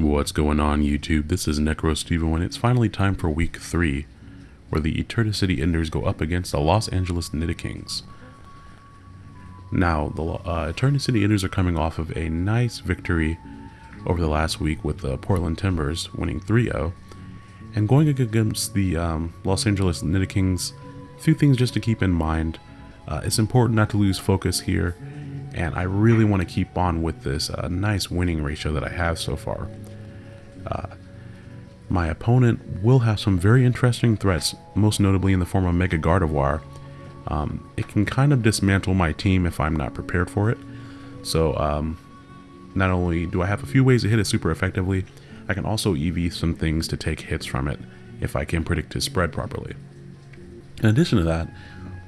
What's going on YouTube? This is NecroStevo and it's finally time for week 3 where the Eternicity Enders go up against the Los Angeles Nidokings. Now, the uh, Eternicity Enders are coming off of a nice victory over the last week with the Portland Timbers winning 3-0 and going against the um, Los Angeles Nidokings, a few things just to keep in mind. Uh, it's important not to lose focus here and I really want to keep on with this uh, nice winning ratio that I have so far. Uh, my opponent will have some very interesting threats, most notably in the form of Mega Gardevoir. Um, it can kind of dismantle my team if I'm not prepared for it. So um, not only do I have a few ways to hit it super effectively, I can also EV some things to take hits from it if I can predict his spread properly. In addition to that,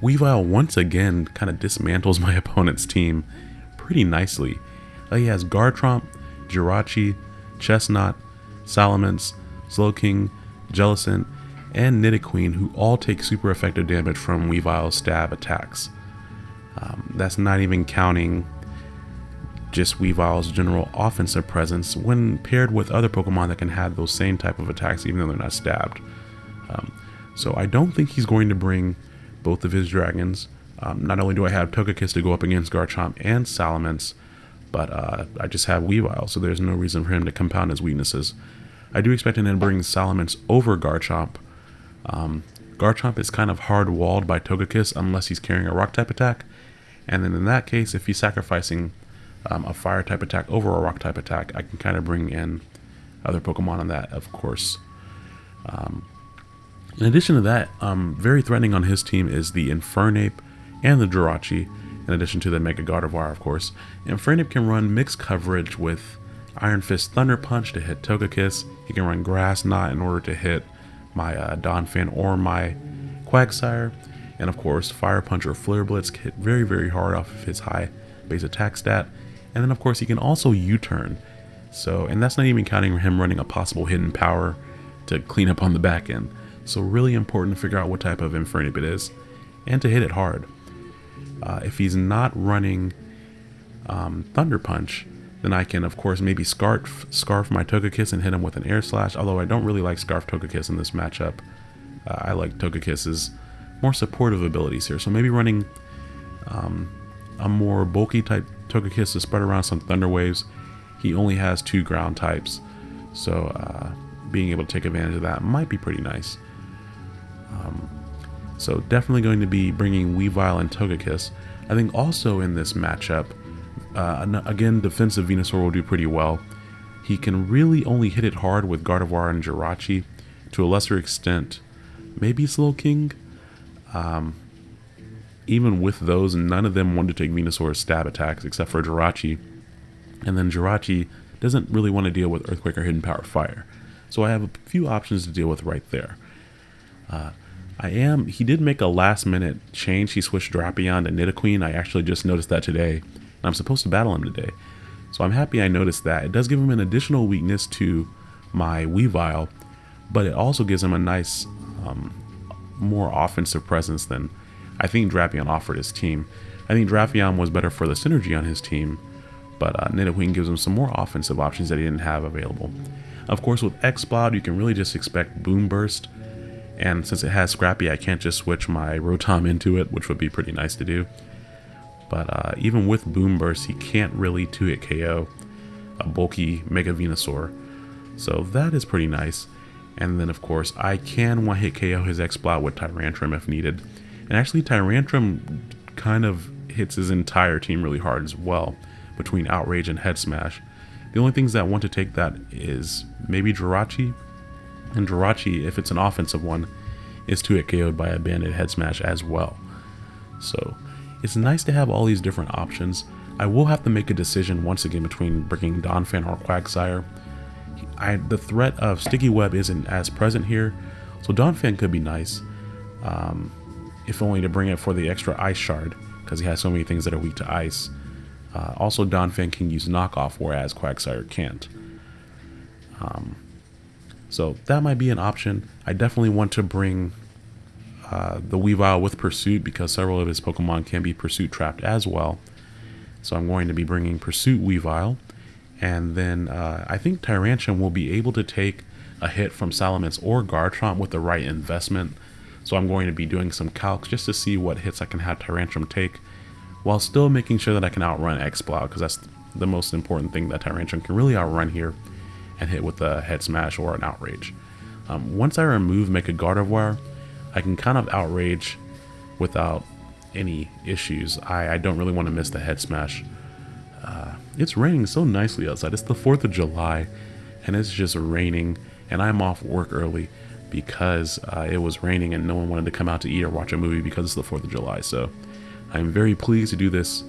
Weavile once again kind of dismantles my opponent's team pretty nicely. He has Garchomp, Jirachi, Chesnaught, Salamence, Slowking, Jellicent, and Nidoqueen who all take super effective damage from Weavile's stab attacks. Um, that's not even counting just Weavile's general offensive presence when paired with other Pokemon that can have those same type of attacks even though they're not stabbed. Um, so I don't think he's going to bring both of his dragons. Um, not only do I have Togekiss to go up against Garchomp and Salamence, but uh, I just have Weavile, so there's no reason for him to compound his weaknesses. I do expect him to bring Salamence over Garchomp. Um, Garchomp is kind of hard walled by Togekiss unless he's carrying a rock type attack, and then in that case, if he's sacrificing um, a fire type attack over a rock type attack, I can kind of bring in other Pokemon on that, of course. Um, in addition to that, um, very threatening on his team is the Infernape and the Jirachi, in addition to the Mega Gardevoir, of course. Infernape can run mixed coverage with Iron Fist Thunder Punch to hit Togekiss. He can run Grass Knot in order to hit my uh, Donphan or my Quagsire. And of course, Fire Punch or Flare Blitz hit very, very hard off of his high base attack stat. And then of course, he can also U-turn. So, and that's not even counting him running a possible hidden power to clean up on the back end. So really important to figure out what type of Infernape it is and to hit it hard. Uh, if he's not running um, Thunder Punch, then I can, of course, maybe Scarf, Scarf my Togekiss and hit him with an Air Slash, although I don't really like Scarf Togekiss in this matchup. Uh, I like Togekiss's more supportive abilities here, so maybe running um, a more bulky type Togekiss to spread around some Thunder Waves. He only has two ground types, so uh, being able to take advantage of that might be pretty nice. Um, so definitely going to be bringing Weavile and Togekiss. I think also in this matchup, uh, again, defensive Venusaur will do pretty well. He can really only hit it hard with Gardevoir and Jirachi. To a lesser extent, maybe Slowking. Um, even with those, none of them want to take Venusaur's stab attacks except for Jirachi. And then Jirachi doesn't really want to deal with Earthquake or Hidden Power Fire. So I have a few options to deal with right there. Uh, I am. He did make a last minute change. He switched Drapion to Nidoqueen. I actually just noticed that today. And I'm supposed to battle him today. So I'm happy I noticed that. It does give him an additional weakness to my Weavile, but it also gives him a nice, um, more offensive presence than I think Drapion offered his team. I think Drapion was better for the synergy on his team, but uh, Nidoqueen gives him some more offensive options that he didn't have available. Of course, with Exploud, you can really just expect Boom Burst, and since it has Scrappy, I can't just switch my Rotom into it, which would be pretty nice to do. But uh, even with Boom Burst, he can't really 2-hit KO a bulky Mega Venusaur. So that is pretty nice. And then of course, I can one-hit KO his Exploud with Tyrantrum if needed. And actually, Tyrantrum kind of hits his entire team really hard as well, between Outrage and Head Smash. The only things that want to take that is maybe Jirachi, and Jirachi, if it's an offensive one, is 2-hit KO'd by a banded head smash as well. So it's nice to have all these different options. I will have to make a decision once again between bringing Donphan or Quagsire. I, the threat of Sticky Web isn't as present here, so Donphan could be nice, um, if only to bring it for the extra Ice Shard, because he has so many things that are weak to Ice. Uh, also, Donphan can use Knockoff, whereas Quagsire can't. Um, so that might be an option. I definitely want to bring uh, the Weavile with Pursuit because several of his Pokemon can be Pursuit trapped as well. So I'm going to be bringing Pursuit Weavile. And then uh, I think Tyrantrum will be able to take a hit from Salamence or Garchomp with the right investment. So I'm going to be doing some calcs just to see what hits I can have Tyrantrum take while still making sure that I can outrun Exploud because that's the most important thing that Tyrantrum can really outrun here and hit with a head smash or an outrage. Um, once I remove Mega Gardevoir, I can kind of outrage without any issues. I, I don't really want to miss the head smash. Uh, it's raining so nicely outside. It's the 4th of July and it's just raining and I'm off work early because uh, it was raining and no one wanted to come out to eat or watch a movie because it's the 4th of July. So I'm very pleased to do this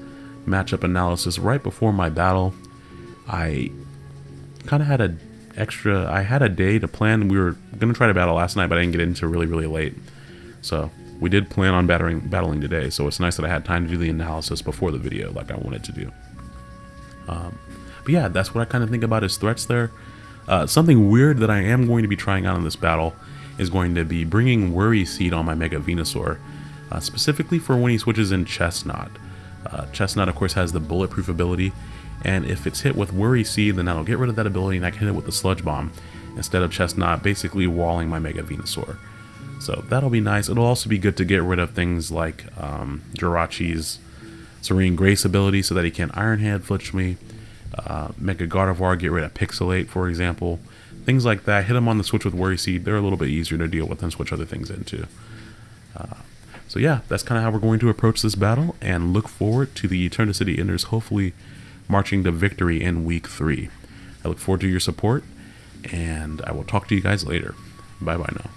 matchup analysis right before my battle. I kind of had a extra, I had a day to plan. We were to try to battle last night, but I didn't get into really, really late. So we did plan on battering, battling today, so it's nice that I had time to do the analysis before the video like I wanted to do. Um, but yeah, that's what I kind of think about his threats there. Uh, something weird that I am going to be trying out in this battle is going to be bringing Worry Seed on my Mega Venusaur, uh, specifically for when he switches in Chesnaught. Uh, Chesnaught, of course, has the bulletproof ability, and if it's hit with Worry Seed, then that'll get rid of that ability and I can hit it with the Sludge Bomb, instead of Chesnaught, basically walling my Mega Venusaur. So that'll be nice. It'll also be good to get rid of things like um, Jirachi's Serene Grace ability so that he can't Iron Head flinch me, uh, Mega Gardevoir get rid of Pixelate, for example. Things like that. Hit them on the switch with Worry Seed. They're a little bit easier to deal with and switch other things into. Uh, so yeah, that's kind of how we're going to approach this battle and look forward to the Eternicity Enders hopefully marching to victory in week three. I look forward to your support and I will talk to you guys later. Bye bye now.